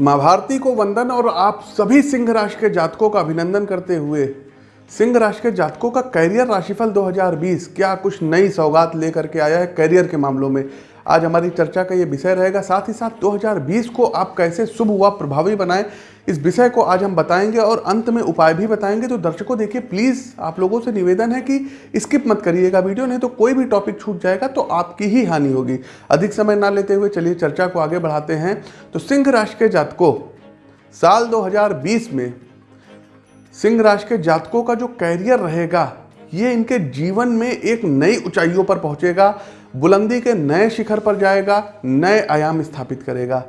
माँ भारती को वंदन और आप सभी सिंह राशि के जातकों का अभिनंदन करते हुए सिंह राशि के जातकों का कैरियर राशिफल 2020 क्या कुछ नई सौगात लेकर के आया है कैरियर के मामलों में? आज हमारी चर्चा का ये विषय रहेगा, साथ ही साथ 2020 को आप कैसे शुभ व प्रभावी बनाएँ, इस विषय को आज हम बताएँगे और अंत में उपाय भी बताएँगे। तो दर्शकों, देखिए प्लीज़ आप लोगों से निवेदन है कि स्किप मत करिएगा वीडियो नहीं तो कोई भी टॉपिक छूट जाएगा तो आपकी ही हानि होगी। अधिक समय ना लेते हुए चलिए चर्चा को आगे बढ़ाते हैं। तो सिंह राशि के जातकों, साल 2020 में सिंह राशि के जातकों का जो कैरियर रहेगा, ये इनके जीवन में एक नई ऊंचाइयों पर पहुंचेगा, बुलंदी के नए शिखर पर जाएगा, नए आयाम स्थापित करेगा।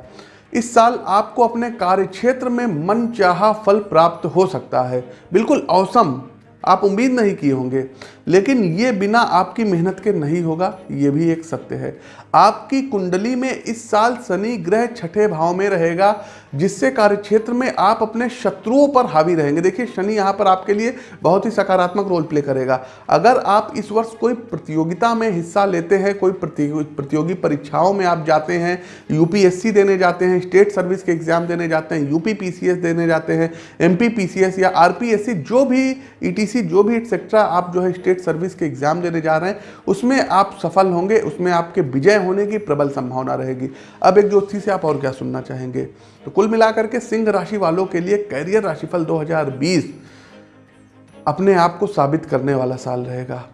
इस साल आपको अपने कार्य क्षेत्र में मन चाह फल प्राप्त हो सकता है। बिल्कुल औसम, आप उम्मीद नहीं किए होंगे। लेकिन ये बिना आपकी मेहनत के नहीं होगा, ये भी एक सत्य है। आपकी कुंडली में इस साल शनि ग्रह छठे भाव में रहेगा, जिससे कार्यक्षेत्र में आप अपने शत्रुओं पर हावी रहेंगे। देखिए, शनि यहाँ पर आपके लिए बहुत ही सकारात्मक रोल प्ले करेगा। अगर आप इस वर्ष कोई प्रतियोगिता में हिस्सा लेते हैं, कोई प्रतियोगी परीक्षाओं में आप जाते हैं यूपीएससी देने जाते हैं स्टेट सर्विस के एग्ज़ाम देने जाते हैं यूपी देने जाते हैं पीसीएस या आरपीएससी जो भी ईटीसी जो भी एक्सेट्रा आप जो है स्टेट सर्विस के एग्ज़ाम देने जा रहे हैं। उसमें आप सफल होंगे, उसमें आपके विजय होने की प्रबल संभावना रहेगी। अब एक ज्योति से आप और क्या सुनना चाहेंगे? तो कुल मिलाकर के सिंह राशि वालों के लिए कैरियर राशिफल 2020 अपने आप को साबित करने वाला साल रहेगा।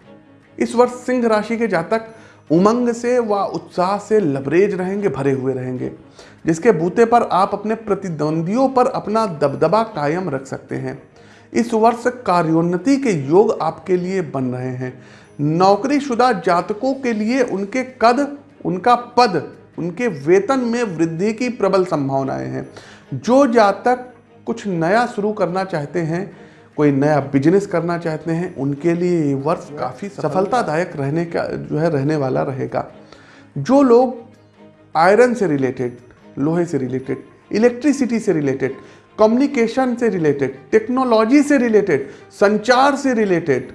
इस वर्ष सिंह राशि के जातक उमंग से व उत्साह से लबरेज रहेंगे, भरे हुए रहेंगे, जिसके बूते पर आप अपने प्रतिद्वंदियों पर अपना दबदबा कायम रख सकते हैं। इस वर्ष कार्योन्नति के योग आपके लिए बन रहे हैं। नौकरीशुदा जातकों के लिए उनके कद, उनका पद, उनके वेतन में वृद्धि की प्रबल संभावनाएँ हैं। जो जातक कुछ नया शुरू करना चाहते हैं, कोई नया बिज़नेस करना चाहते हैं, उनके लिए ये वर्ष काफ़ी सफलतादायक रहने का, जो है, रहने वाला रहेगा। जो लोग आयरन से रिलेटेड लोहे से रिलेटेड इलेक्ट्रिसिटी से रिलेटेड कम्युनिकेशन से रिलेटेड टेक्नोलॉजी से रिलेटेड संचार से रिलेटेड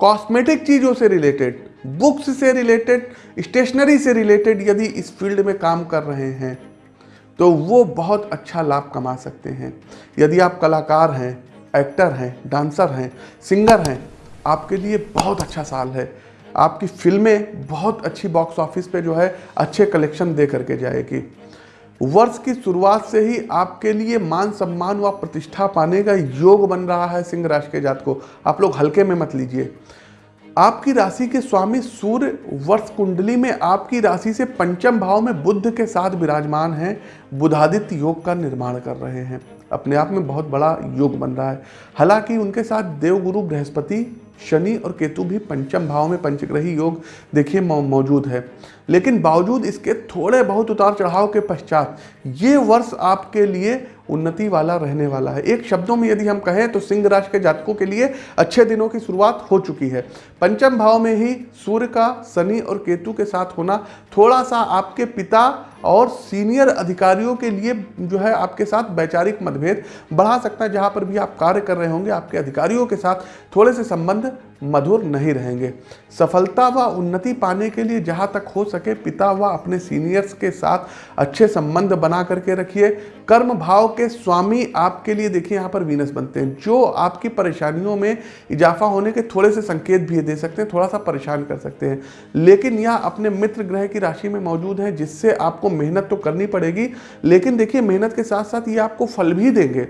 कॉस्मेटिक चीज़ों से रिलेटेड बुक्स से रिलेटेड स्टेशनरी से रिलेटेड यदि इस फ़ील्ड में काम कर रहे हैं तो वो बहुत अच्छा लाभ कमा सकते हैं। यदि आप कलाकार हैं एक्टर हैं डांसर हैं सिंगर हैं, आपके लिए बहुत अच्छा साल है। आपकी फ़िल्में बहुत अच्छी बॉक्स ऑफ़िस पे जो है अच्छे कलेक्शन दे करके जाएगी। वर्ष की शुरुआत से ही आपके लिए मान सम्मान व प्रतिष्ठा पाने का योग बन रहा है सिंह राशि के जात को आप लोग हल्के में मत लीजिए। आपकी राशि के स्वामी सूर्य वर्ष कुंडली में आपकी राशि से पंचम भाव में बुद्ध के साथ विराजमान हैं, बुधादित्य योग का निर्माण कर रहे हैं। अपने आप में बहुत बड़ा योग बन रहा है। हालाँकि उनके साथ देवगुरु बृहस्पति शनि और केतु भी पंचम भाव में पंचग्रही योग देखिए मौजूद है। लेकिन बावजूद इसके थोड़े बहुत उतार चढ़ाव के पश्चात, ये वर्ष आपके लिए उन्नति वाला रहने वाला है। एक शब्दों में यदि हम कहें तो सिंह राशि के जातकों के लिए अच्छे दिनों की शुरुआत हो चुकी है। पंचम भाव में ही सूर्य का, शनि और केतु के साथ होना थोड़ा सा आपके पिता और सीनियर अधिकारियों के लिए जो है आपके साथ वैचारिक मतभेद बढ़ा सकता है, जहाँ पर भी आप कार्य कर रहे होंगे, आपके अधिकारियों के साथ थोड़े से संबंध मधुर नहीं रहेंगे। सफलता व उन्नति पाने के लिए जहाँ तक हो सके, पिता व अपने सीनियर्स के साथ अच्छे संबंध बना करके रखिए। कर्म भाव के स्वामी आपके लिए देखिए, यहाँ पर वीनस बनते हैं। जो आपकी परेशानियों में इजाफा होने के थोड़े से संकेत भी दे सकते हैं, थोड़ा सा परेशान कर सकते हैं। लेकिन यह अपने मित्र ग्रह की राशि में मौजूद है, जिससे आपको मेहनत तो करनी पड़ेगी, लेकिन देखिए मेहनत के साथ साथ ये आपको फल भी देंगे।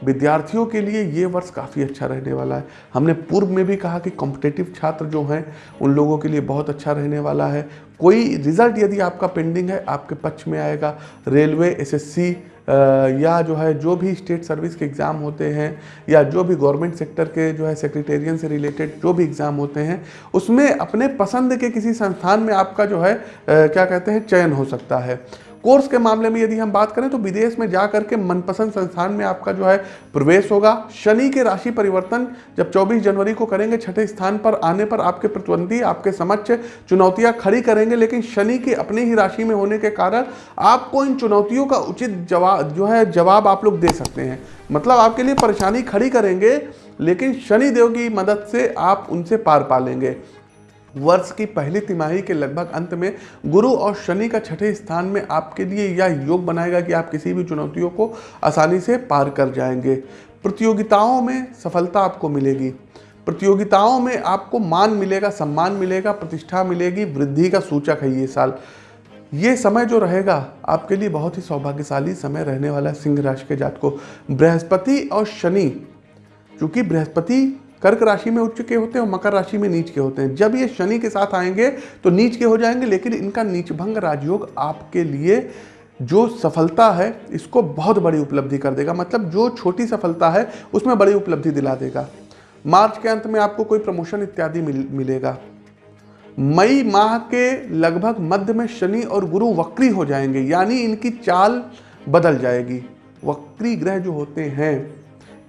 विद्यार्थियों के लिए ये वर्ष काफ़ी अच्छा रहने वाला है। हमने पूर्व में भी कहा कि कॉम्पिटेटिव छात्र जो हैं, उन लोगों के लिए बहुत अच्छा रहने वाला है। कोई रिज़ल्ट यदि आपका पेंडिंग है, आपके पक्ष में आएगा। रेलवे एसएससी या जो है, जो भी स्टेट सर्विस के एग्ज़ाम होते हैं, या जो भी गवर्नमेंट सेक्टर के जो है सेक्रेटेरियन से रिलेटेड जो भी एग्ज़ाम होते हैं, उसमें अपने पसंद के किसी संस्थान में आपका जो है क्या कहते हैं, चयन हो सकता है। कोर्स के मामले में यदि हम बात करें तो विदेश में जा करके मनपसंद संस्थान में आपका जो है प्रवेश होगा। शनि के राशि परिवर्तन जब 24 जनवरी को करेंगे, छठे स्थान पर आने पर आपके प्रतिद्वंदी, आपके समक्ष चुनौतियाँ खड़ी करेंगे, लेकिन शनि की अपनी ही राशि में होने के कारण आपको इन चुनौतियों का उचित जवाब जो है जवाब आप लोग दे सकते हैं। मतलब आपके लिए परेशानी खड़ी करेंगे, लेकिन शनिदेव की मदद से आप उनसे पार पा लेंगे वर्ष की पहली तिमाही के लगभग अंत में गुरु और शनि का छठे स्थान में आपके लिए यह योग बनाएगा कि आप किसी भी चुनौतियों को आसानी से पार कर जाएँगे। प्रतियोगिताओं में सफलता आपको मिलेगी। प्रतियोगिताओं में आपको मान मिलेगा, सम्मान मिलेगा, प्रतिष्ठा मिलेगी, वृद्धि का सूचक है ये साल। ये समय जो रहेगा, आपके लिए बहुत ही सौभाग्यशाली समय रहने वाला है सिंह राशि के जात को बृहस्पति और शनि क्योंकि बृहस्पति कर्क राशि में उच्च के होते हैं और मकर राशि में नीच के होते हैं। जब ये शनि के साथ आएँगे तो नीच के हो जाएँगे लेकिन इनका नीचभंग राजयोग आपके लिए जो सफलता है इसको बहुत बड़ी उपलब्धि कर देगा। मतलब जो छोटी सफलता है उसमें बड़ी उपलब्धि दिला देगा। मार्च के अंत में आपको कोई प्रमोशन इत्यादि मिल, मिलेगा। मई माह के लगभग मध्य में शनि और गुरु वक्री हो जाएँगे यानी इनकी चाल बदल जाएगी। वक्री ग्रह जो होते हैं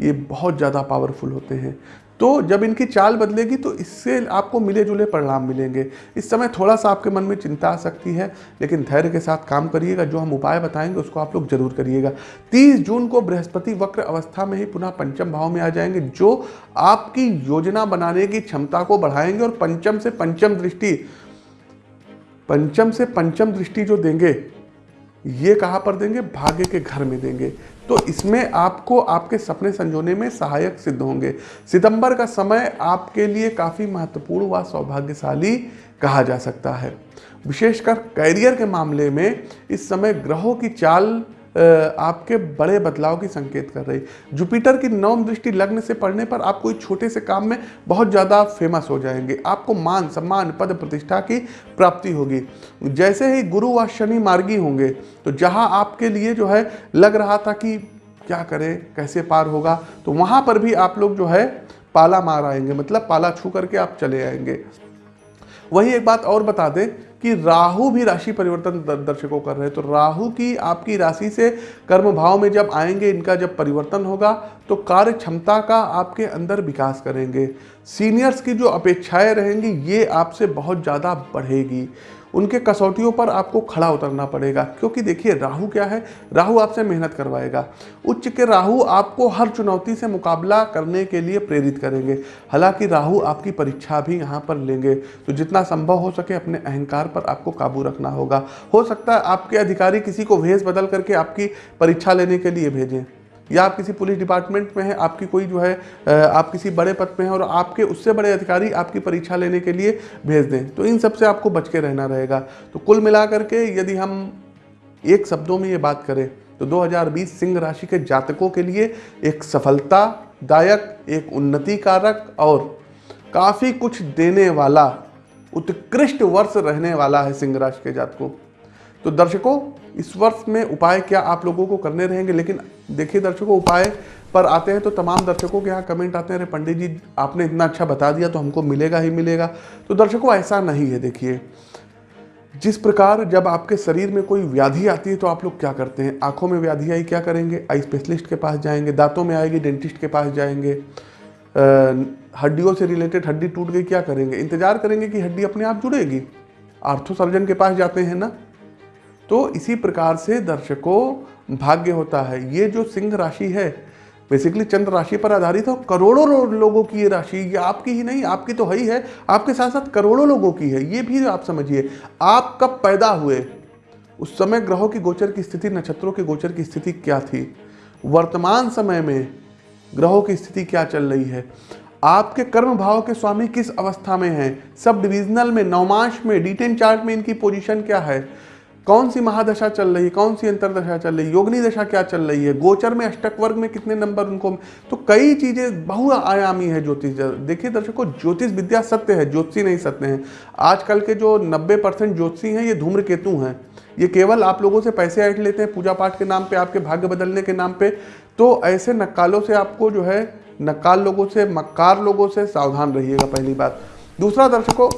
ये बहुत ज़्यादा पावरफुल होते हैं। तो जब इनकी चाल बदलेगी तो इससे आपको मिले जुले परिणाम मिलेंगे। इस समय थोड़ा सा आपके मन में चिंता आ सकती है, लेकिन धैर्य के साथ काम करिएगा। जो हम उपाय बताएँगे, उसको आप लोग ज़रूर करिएगा। 30 जून को बृहस्पति वक्र अवस्था में ही पुनः पंचम भाव में आ जाएँगे, जो आपकी योजना बनाने की क्षमता को बढ़ाएँगे और पंचम से पंचम दृष्टि, पंचम से पंचम दृष्टि जो देंगे, ये कहाँ पर देंगे? भाग्य के घर में देंगे। तो इसमें आपको आपके सपने संजोने में सहायक सिद्ध होंगे। सितंबर का समय आपके लिए काफ़ी महत्वपूर्ण व सौभाग्यशाली कहा जा सकता है। विशेषकर कैरियर के मामले में इस समय ग्रहों की चाल आपके बड़े बदलाव की संकेत कर रही। जुपिटर की नवम दृष्टि लग्न से पढ़ने पर आप कोई छोटे से काम में बहुत ज़्यादा फ़ेमस हो जाएँगे। आपको मान, सम्मान, पद प्रतिष्ठा की प्राप्ति होगी। जैसे ही गुरु व शनि मार्गी होंगे तो जहाँ आपके लिए जो है लग रहा था कि क्या करें, कैसे पार होगा तो वहाँ पर भी आप लोग जो है पाला मार आएँगे। मतलब पाला छू करके आप चले आएँगे। वही एक बात और बता दें कि राहु भी राशि परिवर्तन दर्शकों कर रहे हैं। तो राहु की आपकी राशि से कर्म भाव में जब आएँगे, इनका जब परिवर्तन होगा तो कार्य क्षमता का आपके अंदर विकास करेंगे। सीनियर्स की जो अपेक्षाएँ रहेंगी, ये आपसे बहुत ज़्यादा बढ़ेगी। उनके कसौटियों पर आपको खड़ा उतरना पड़ेगा। क्योंकि देखिए, राहु क्या है? राहु आपसे मेहनत करवाएगा। उच्च के राहु आपको हर चुनौती से मुकाबला करने के लिए प्रेरित करेंगे। हालाँकि राहु आपकी परीक्षा भी यहाँ पर लेंगे। तो जितना संभव हो सके अपने अहंकार पर आपको काबू रखना होगा। हो सकता है आपके अधिकारी किसी को भेज बदल करके आपकी परीक्षा लेने के लिए भेजें। या आप किसी पुलिस डिपार्टमेंट में हैं, आपकी कोई जो है आप किसी बड़े पद पे हैं और आपके उससे बड़े अधिकारी आपकी परीक्षा लेने के लिए भेज दें तो इन सबसे आपको बच के रहना रहेगा। तो कुल मिला करके यदि हम एक शब्दों में ये बात करें तो 2020 सिंह राशि के जातकों के लिए एक सफलतादायक, एक उन्नति कारक और काफ़ी कुछ देने वाला, उत्कृष्ट वर्ष रहने वाला है सिंह राशि के जातकों। तो दर्शकों, इस वर्ष में उपाय क्या आप लोगों को करने रहेंगे? लेकिन देखिए दर्शकों, उपाय पर आते हैं तो तमाम दर्शकों के यहाँ कमेंट आते हैं। अरे, पंडित जी, आपने इतना अच्छा बता दिया तो हमको मिलेगा ही मिलेगा। तो दर्शकों, ऐसा नहीं है, देखिए। जिस प्रकार जब आपके शरीर में कोई व्याधि आती है तो आप लोग क्या करते हैं? आँखों में व्याधि आई क्या करेंगे? आई स्पेशलिस्ट के पास जाएँगे, दांतों में आएगी, डेंटिस्ट के पास जाएँगे। हड्डियों से रिलेटेड हड्डी टूट गई, क्या करेंगे? इंतज़ार करेंगे कि हड्डी अपने आप जुड़ेगी। आर्थो सर्जन के पास जाते हैं ना? तो इसी प्रकार से दर्शकों, भाग्य होता है। ये जो सिंह राशि है बेसिकली चंद्र राशि पर आधारित हो, करोड़ों लोगों की ये राशि, ये आपकी ही नहीं, आपकी तो है ही है, आपके साथ साथ करोड़ों लोगों की है, ये भी आप समझिए। आप कब पैदा हुए? उस समय ग्रहों की गोचर की स्थिति, नक्षत्रों के गोचर की स्थिति क्या थी? वर्तमान समय में ग्रहों की स्थिति क्या चल रही है? आपके कर्म भाव के स्वामी किस अवस्था में हैं? सब डिविजनल में नौमांश में डिटेन चार्ट में इनकी पोजीशन क्या है? कौन सी महादशा चल रही है, कौन सी अंतरदशा चल रही है, योगनी दशा क्या चल रही है, गोचर में अष्टक वर्ग में कितने नंबर उनको तो कई चीज़ें बहुआयामी है ज्योतिष देखिए दर्शकों, ज्योतिष विद्या सत्य है, ज्योतिषी नहीं सत्य है। आजकल के जो 90 परसेंट ज्योतिषी हैं, ये धूम्रकेतु हैं। ये केवल आप लोगों से पैसे ऐट लेते हैं पूजा पाठ के नाम पे, आपके भाग्य बदलने के नाम पे। तो ऐसे नक्कालों से आपको जो है, नक्काल लोगों से, मक्कार लोगों से सावधान रहिएगा, पहली बात। दूसरा दर्शकों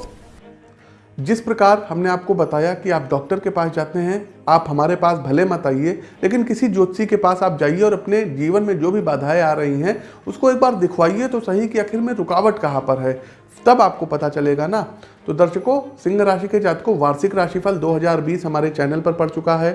जिस प्रकार हमने आपको बताया कि आप डॉक्टर के पास जाते हैं, आप हमारे पास भले मत आइए, लेकिन किसी ज्योतिषी के पास आप जाइए और अपने जीवन में जो भी बाधाएँ आ रही हैं, उसको एक बार दिखवाइए तो सही कि आखिर में रुकावट कहाँ पर है, तब आपको पता चलेगा ना। तो दर्शकों, सिंह राशि के जातकों, वार्षिक राशिफल 2020 हमारे चैनल पर पड़ चुका है।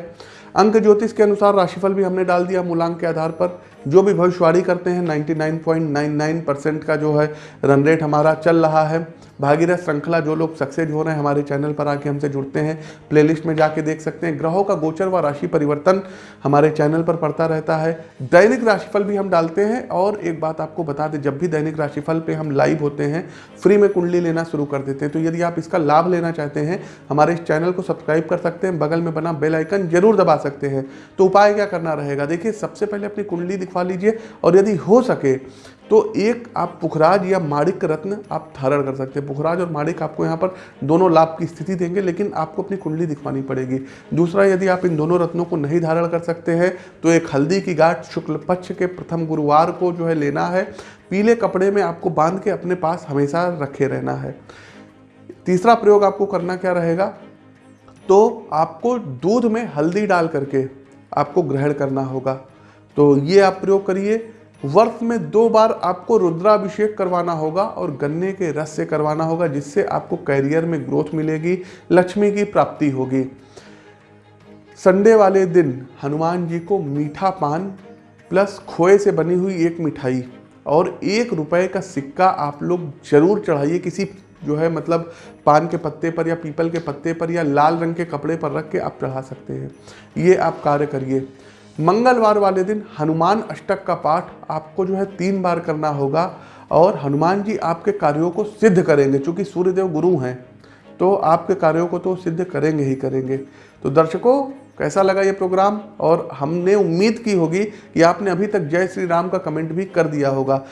अंक ज्योतिष के अनुसार राशिफल भी हमने डाल दिया मूलांक के आधार पर। जो भी भविष्यवाणी करते हैं 99.99 परसेंट का जो है रन रेट हमारा चल रहा है। भागीरथ श्रृंखला जो लोग सक्सेस हो रहे हैं हमारे चैनल पर आके हमसे जुड़ते हैं प्लेलिस्ट में जाके देख सकते हैं। ग्रहों का गोचर व राशि परिवर्तन हमारे चैनल पर पड़ता रहता है। दैनिक राशिफल भी हम डालते हैं और एक बात आपको बता दें, जब भी दैनिक राशिफल पर हम लाइव होते हैं फ्री में कुंडली लेना शुरू कर देते हैं। तो यदि आप इसका लाभ लेना चाहते हैं, हमारे इस चैनल को सब्सक्राइब कर सकते हैं, बगल में बना बेल आइकन ज़रूर दबा सकते हैं। तो उपाय क्या करना रहेगा? देखिए, सबसे पहले अपनी कुंडली दिखवा लीजिए और यदि हो सके तो एक आप पुखराज या माणिक रत्न आप धारण कर सकते हैं। पुखराज और माणिक आपको यहाँ पर दोनों लाभ की स्थिति देंगे, लेकिन आपको अपनी कुंडली दिखवानी पड़ेगी। दूसरा, यदि आप इन दोनों रत्नों को नहीं धारण कर सकते हैं तो एक हल्दी की गाठ शुक्ल पक्ष के प्रथम गुरुवार को जो है लेना है। पीले कपड़े में आपको बाँध के अपने पास हमेशा रखे रहना है। तीसरा प्रयोग आपको करना क्या रहेगा? तो आपको दूध में हल्दी डाल करके आपको ग्रहण करना होगा। तो ये आप प्रयोग करिए। वर्ष में दो बार आपको रुद्राभिषेक करवाना होगा और गन्ने के रस से करवाना होगा, जिससे आपको कैरियर में ग्रोथ मिलेगी, लक्ष्मी की प्राप्ति होगी। संडे वाले दिन हनुमान जी को मीठा पान प्लस खोए से बनी हुई एक मिठाई और एक रुपए का सिक्का आप लोग ज़रूर चढ़ाइए किसी जो है मतलब पान के पत्ते पर या पीपल के पत्ते पर या लाल रंग के कपड़े पर रख के आप चढ़ा सकते हैं। ये आप कार्य करिए। मंगलवार वाले दिन हनुमान अष्टक का पाठ आपको जो है तीन बार करना होगा और हनुमान जी आपके कार्यों को सिद्ध करेंगे, चूँकि सूर्यदेव गुरु हैं तो आपके कार्यों को तो सिद्ध करेंगे ही करेंगे। तो दर्शकों, कैसा लगा ये प्रोग्राम? और हमने उम्मीद की होगी कि आपने अभी तक जय श्री राम का कमेंट भी कर दिया होगा।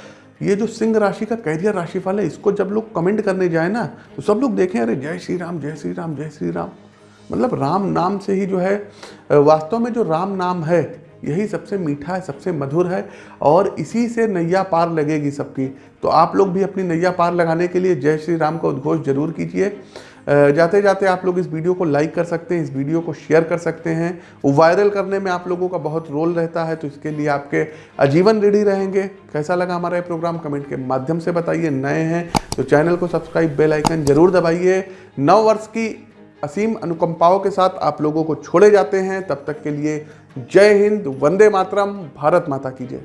ये जो सिंह राशि का कैरियर राशिफल है, इसको जब लोग कमेंट करने जाए ना तो सब लोग देखें, अरे जय श्री राम, जय श्री राम, जय श्री राम। मतलब राम नाम से ही जो है वास्तव में जो राम नाम है, यही सबसे मीठा है, सबसे मधुर है और इसी से नैया पार लगेगी सबकी। तो आप लोग भी अपनी नैया पार लगाने के लिए जय श्री राम का उद्घोष ज़रूर कीजिए। जाते जाते आप लोग इस वीडियो को लाइक कर सकते हैं, इस वीडियो को शेयर कर सकते हैं। वायरल करने में आप लोगों का बहुत रोल रहता है तो इसके लिए आपके आजीवन रेडी रहेंगे। कैसा लगा हमारा ये प्रोग्राम कमेंट के माध्यम से बताइए। नए हैं तो चैनल को सब्सक्राइब बेल आइकन ज़रूर दबाइए। नौ वर्ष की असीम अनुकंपाओं के साथ आप लोगों को छोड़े जाते हैं। तब तक के लिए जय हिंद, वंदे मातरम, भारत माता की जय।